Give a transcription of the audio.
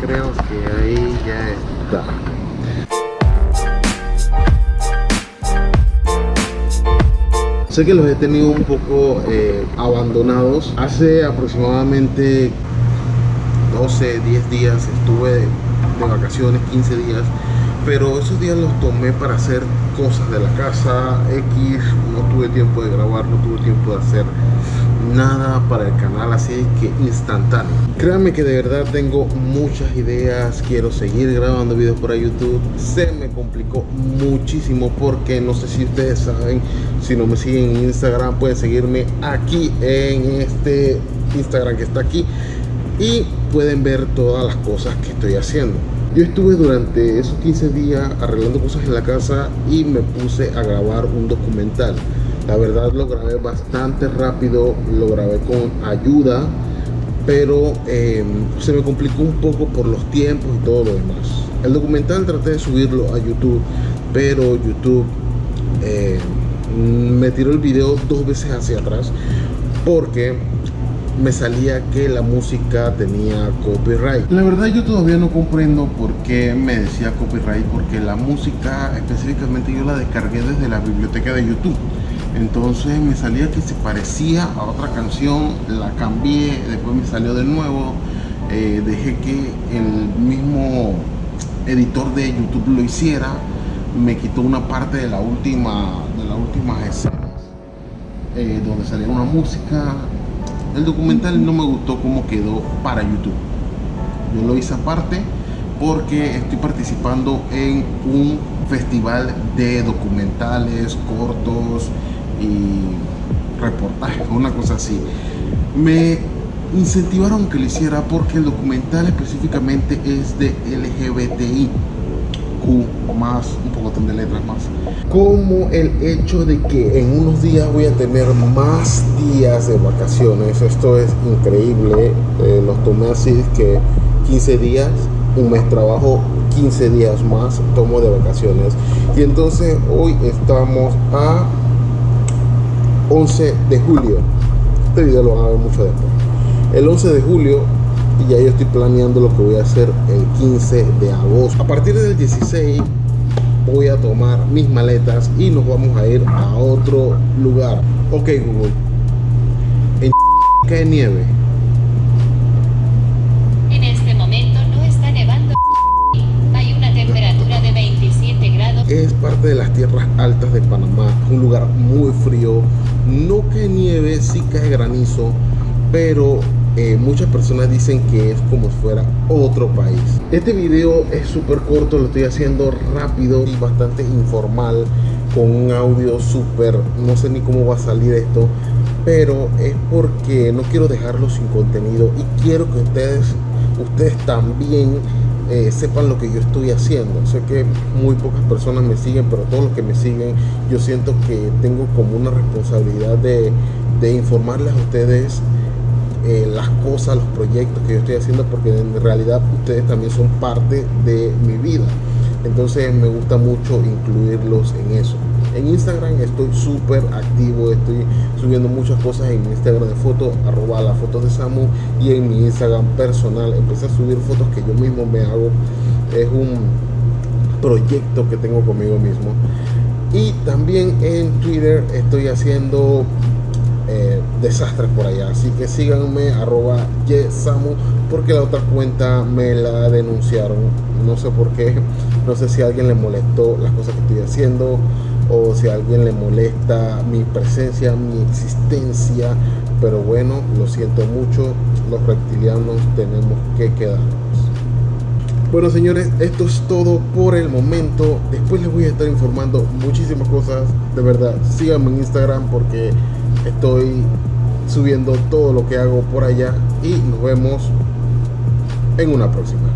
creo que ahí ya está. Sé que los he tenido un poco eh, abandonados. Hace aproximadamente 12, 10 días estuve de, de vacaciones, 15 días pero esos días los tomé para hacer cosas de la casa X, no tuve tiempo de grabar, no tuve tiempo de hacer nada para el canal, así que instantáneo. Créanme que de verdad tengo muchas ideas, quiero seguir grabando videos para YouTube. Se me complicó muchísimo porque no sé si ustedes saben, si no me siguen en Instagram, pueden seguirme aquí en este Instagram que está aquí y pueden ver todas las cosas que estoy haciendo. Yo estuve durante esos 15 días arreglando cosas en la casa y me puse a grabar un documental. La verdad lo grabé bastante rápido, lo grabé con ayuda, pero em, se me complicó un poco por los tiempos y todo lo demás. El documental traté de subirlo a YouTube, pero YouTube em, me tiró el video dos veces hacia atrás porque me salía que la música tenía copyright. La verdad yo todavía no comprendo por qué me decía copyright, porque la música específicamente yo la descargué desde la biblioteca de YouTube. Entonces me salía que se parecía a otra canción, la cambié, después me salió de nuevo, eh, dejé que el mismo editor de YouTube lo hiciera, me quitó una parte de la última de las últimas escenas eh, donde salía una música el documental no me gustó cómo quedó para YouTube. Yo lo hice aparte porque estoy participando en un festival de documentales cortos y reportajes, una cosa así. Me incentivaron que lo hiciera porque el documental específicamente es de LGBTI más, un poco de letras más. Como el hecho de que en unos días voy a tener más días de vacaciones. Esto es increíble. Eh, los tomé así que 15 días, un mes trabajo, 15 días más tomo de vacaciones. Y entonces hoy estamos a 11 de julio. Este video lo van a ver mucho después. El 11 de julio y ya yo estoy planeando lo que voy a hacer el 15 de agosto. A partir del 16 voy a tomar mis maletas y nos vamos a ir a otro lugar. Ok Google, en cae nieve. En este momento no está nevando. Hay una temperatura de 27 grados. Es parte de las tierras altas de Panamá, un lugar muy frío. No cae nieve, sí cae granizo, pero eh, muchas personas dicen que es como si fuera otro país. Este video es súper corto, lo estoy haciendo rápido y bastante informal con un audio súper, no sé ni cómo va a salir esto, pero es porque no quiero dejarlo sin contenido y quiero que ustedes, ustedes también eh, sepan lo que yo estoy haciendo. Sé que muy pocas personas me siguen, pero todos los que me siguen, yo siento que tengo como una responsabilidad de, de informarles a ustedes eh, las cosas, los proyectos que yo estoy haciendo, porque en realidad ustedes también son parte de mi vida. Entonces me gusta mucho incluirlos en eso. En Instagram estoy súper activo, estoy subiendo muchas cosas en mi Instagram de fotos, arroba las fotos de Samu, y en mi Instagram personal empecé a subir fotos que yo mismo me hago. Es un proyecto que tengo conmigo mismo. Y también en Twitter estoy haciendo eh, desastres por allá. Así que síganme, arroba yesamu, porque la otra cuenta me la denunciaron. No sé por qué, no sé si alguien le molestó las cosas que estoy haciendo o si a alguien le molesta mi presencia, mi existencia. Pero bueno, lo siento mucho, los reptilianos tenemos que quedarnos. Bueno señores, esto es todo por el momento. Después les voy a estar informando muchísimas cosas. De verdad, síganme en Instagram porque estoy subiendo todo lo que hago por allá y nos vemos en una próxima